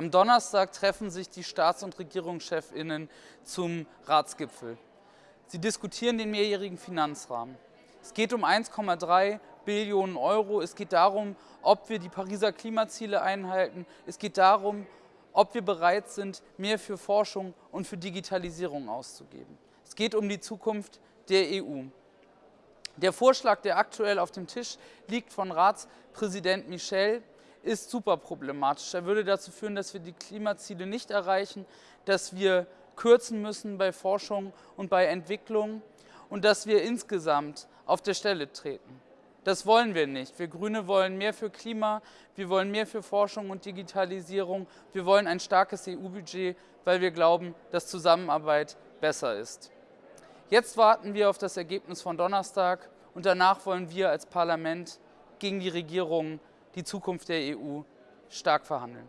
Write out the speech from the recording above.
Am Donnerstag treffen sich die Staats- und Regierungschefinnen zum Ratsgipfel. Sie diskutieren den mehrjährigen Finanzrahmen. Es geht um 1,3 Billionen Euro. Es geht darum, ob wir die Pariser Klimaziele einhalten. Es geht darum, ob wir bereit sind, mehr für Forschung und für Digitalisierung auszugeben. Es geht um die Zukunft der EU. Der Vorschlag, der aktuell auf dem Tisch liegt von Ratspräsident Michel, ist super problematisch. Er würde dazu führen, dass wir die Klimaziele nicht erreichen, dass wir kürzen müssen bei Forschung und bei Entwicklung und dass wir insgesamt auf der Stelle treten. Das wollen wir nicht. Wir Grüne wollen mehr für Klima, wir wollen mehr für Forschung und Digitalisierung, wir wollen ein starkes EU-Budget, weil wir glauben, dass Zusammenarbeit besser ist. Jetzt warten wir auf das Ergebnis von Donnerstag und danach wollen wir als Parlament gegen die Regierung die Zukunft der EU stark verhandeln.